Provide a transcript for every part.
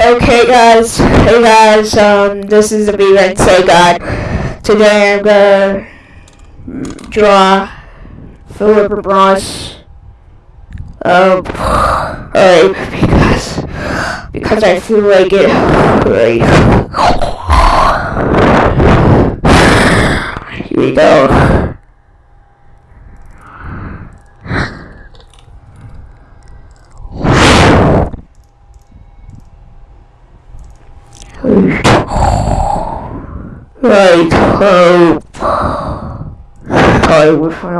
Okay, guys. Hey, guys. Um, this is the B Red Say God. Today I'm gonna draw Philip Ross. Um, alright, because because I feel like it. Right. Here we go. Right, so start with an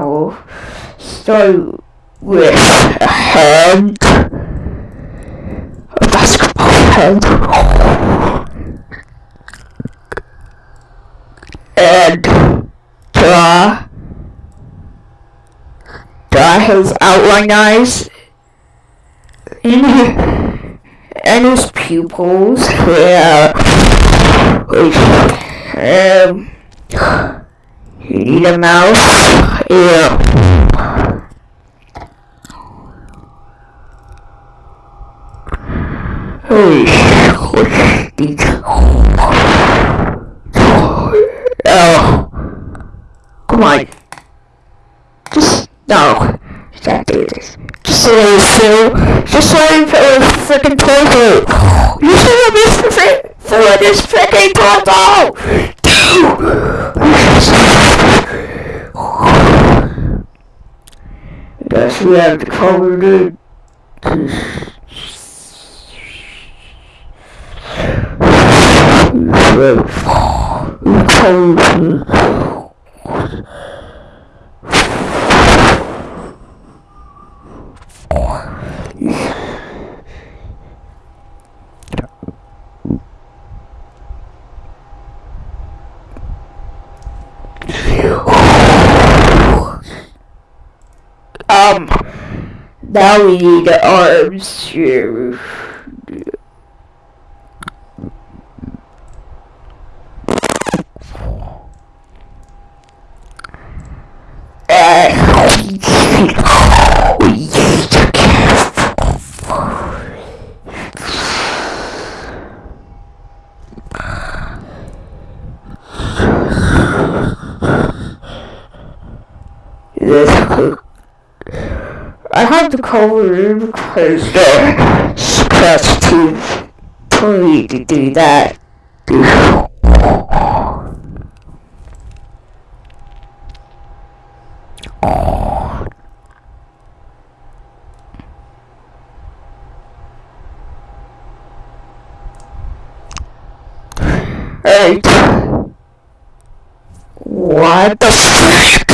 start with a hand, a basketball hand, and draw draw his outline eyes in and his pupils. Yeah. Um, you need a mouse? Yeah. Hey, what's? Oh, come on. Just, no. Can't do this. Just so feel, just so You should have missed through this freaking portal! Guess we have to cover it. Um, now we need arms here. This I have to cover it because scratch to tell me to do that. Hey. What the